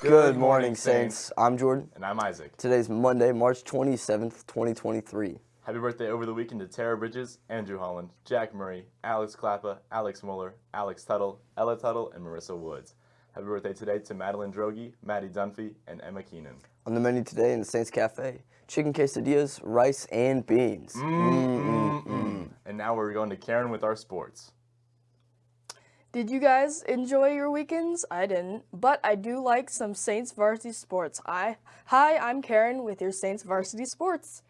Good morning, Saints. I'm Jordan. And I'm Isaac. Today's Monday, March 27th, 2023. Happy birthday over the weekend to Tara Bridges, Andrew Holland, Jack Murray, Alex Klappa, Alex Muller, Alex Tuttle, Ella Tuttle, and Marissa Woods. Happy birthday today to Madeline Drogi, Maddie Dunphy, and Emma Keenan. On the menu today in the Saints Cafe, chicken quesadillas, rice, and beans. Mm-mm-mm. And now we're going to Karen with our sports. Did you guys enjoy your weekends? I didn't, but I do like some Saints varsity sports. I, hi, I'm Karen with your Saints varsity sports.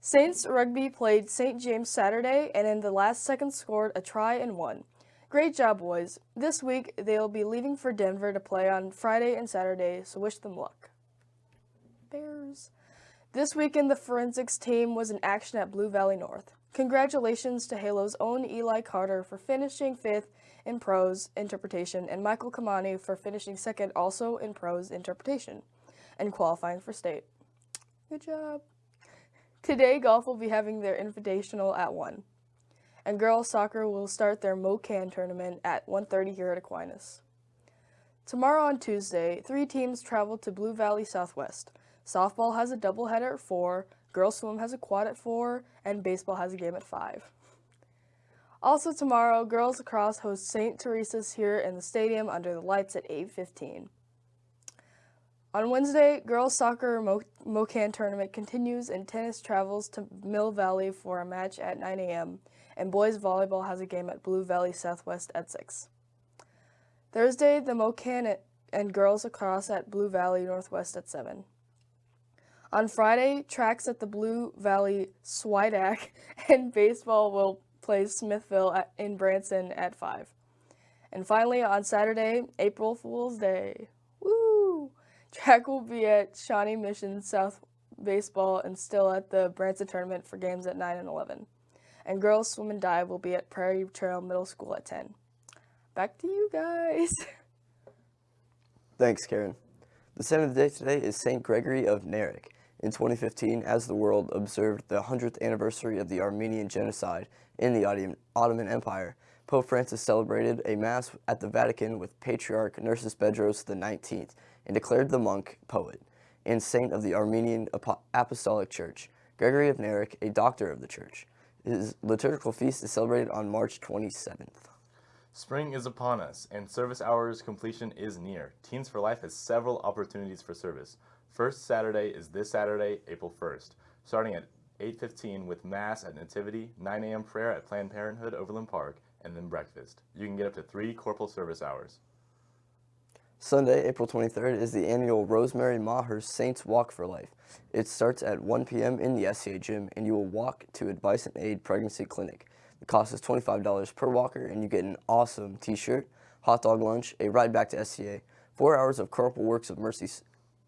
Saints rugby played St. James Saturday and in the last second scored a try and won. Great job, boys. This week they'll be leaving for Denver to play on Friday and Saturday, so wish them luck. Bears. This weekend the forensics team was in action at Blue Valley North. Congratulations to Halo's own Eli Carter for finishing fifth in prose interpretation and Michael Kamani for finishing second also in prose interpretation and qualifying for state. Good job. Today, golf will be having their invitational at 1, and girls soccer will start their MoKan tournament at 1.30 here at Aquinas. Tomorrow on Tuesday, three teams travel to Blue Valley Southwest. Softball has a doubleheader at 4, girls swim has a quad at 4, and baseball has a game at 5. Also tomorrow, girls lacrosse host St. Teresa's here in the stadium under the lights at 8.15. On Wednesday, girls soccer Mo MoKan tournament continues and tennis travels to Mill Valley for a match at 9 a.m. and boys volleyball has a game at Blue Valley Southwest at 6. Thursday, the MoKan and girls lacrosse at Blue Valley Northwest at 7. On Friday, tracks at the Blue Valley Swidak and baseball will plays Smithville at, in Branson at 5. And finally, on Saturday, April Fool's Day, woo! Track will be at Shawnee Mission South Baseball and still at the Branson Tournament for games at 9 and 11. And girls swim and dive will be at Prairie Trail Middle School at 10. Back to you guys. Thanks, Karen. The saint of the day today is St. Gregory of Narek. In 2015, as the world observed the 100th anniversary of the Armenian genocide in the Ottoman Empire, Pope Francis celebrated a Mass at the Vatican with Patriarch Nerses Bedros XIX and declared the monk poet and saint of the Armenian Apostolic Church, Gregory of Narek, a doctor of the Church. His liturgical feast is celebrated on March 27th. Spring is upon us, and service hours completion is near. Teens for Life has several opportunities for service. First Saturday is this Saturday, April 1st, starting at 8.15 with Mass at Nativity, 9 a.m. prayer at Planned Parenthood Overland Park, and then breakfast. You can get up to three corporal service hours. Sunday, April 23rd is the annual Rosemary Maher Saints Walk for Life. It starts at 1 p.m. in the SCA gym, and you will walk to Advice and Aid Pregnancy Clinic. The cost is $25 per walker, and you get an awesome t-shirt, hot dog lunch, a ride back to SCA, four hours of Corporal Works of Mercy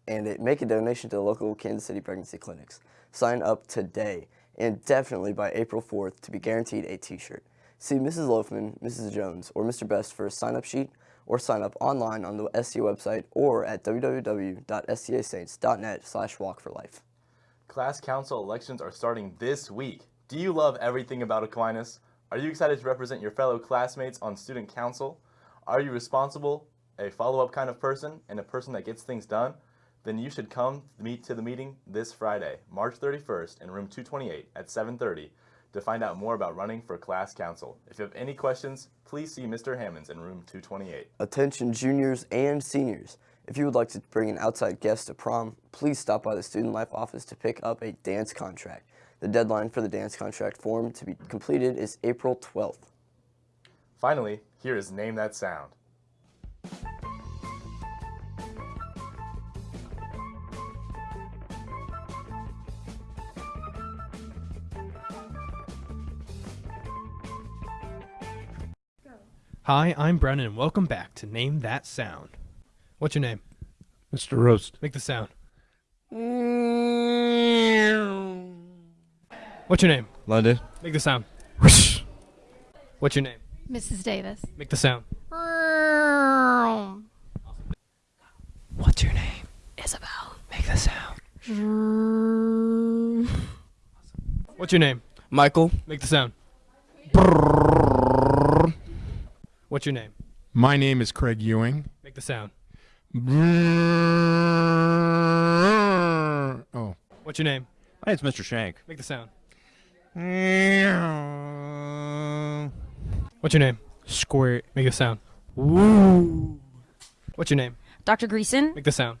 and it, make a donation to the local Kansas City pregnancy clinics. Sign up today and definitely by April 4th to be guaranteed a t-shirt. See Mrs. Loafman, Mrs. Jones, or Mr. Best for a sign-up sheet or sign up online on the SCA website or at www.scasaints.net slash walkforlife. Class council elections are starting this week. Do you love everything about Aquinas? Are you excited to represent your fellow classmates on student council? Are you responsible, a follow-up kind of person, and a person that gets things done? then you should come meet to the meeting this Friday, March 31st in room 228 at 7.30 to find out more about running for class council. If you have any questions, please see Mr. Hammonds in room 228. Attention juniors and seniors. If you would like to bring an outside guest to prom, please stop by the Student Life office to pick up a dance contract. The deadline for the dance contract form to be completed is April 12th. Finally, here is Name That Sound. Hi, I'm Brennan, and welcome back to Name That Sound. What's your name? Mr. Roast. Make the sound. Mm. What's your name? London. Make the sound. What's your name? Mrs. Davis. Make the sound. What's your name? Isabel. Make the sound. What's your name? Michael. Make the sound. What's your name? My name is Craig Ewing. Make the sound. Oh. What's your name? My name's Mr. Shank. Make the sound. What's your name? Squirt. Make a sound. What's your name? Dr. Greason. Make the sound.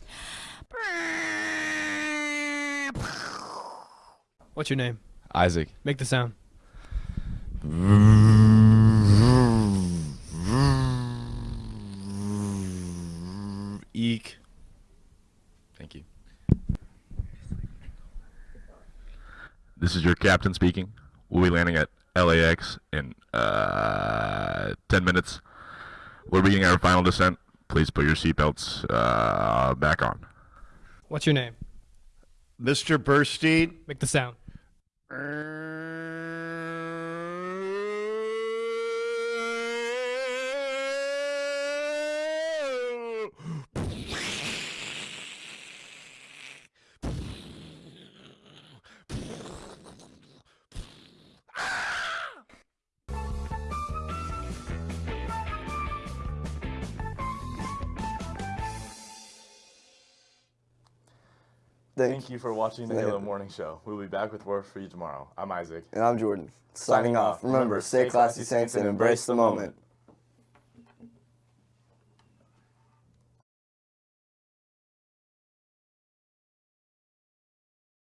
What's your name? Isaac. Make the sound. Eek. Thank you. This is your captain speaking. We'll be landing at LAX in uh, 10 minutes. We're beginning our final descent. Please put your seatbelts uh, back on. What's your name? Mr. Burstein. Make the sound. Thank, Thank you for watching the Halo. Morning Show. We'll be back with more for you tomorrow. I'm Isaac. And I'm Jordan. Signing off. Remember, stay classy, Saints, and embrace the moment.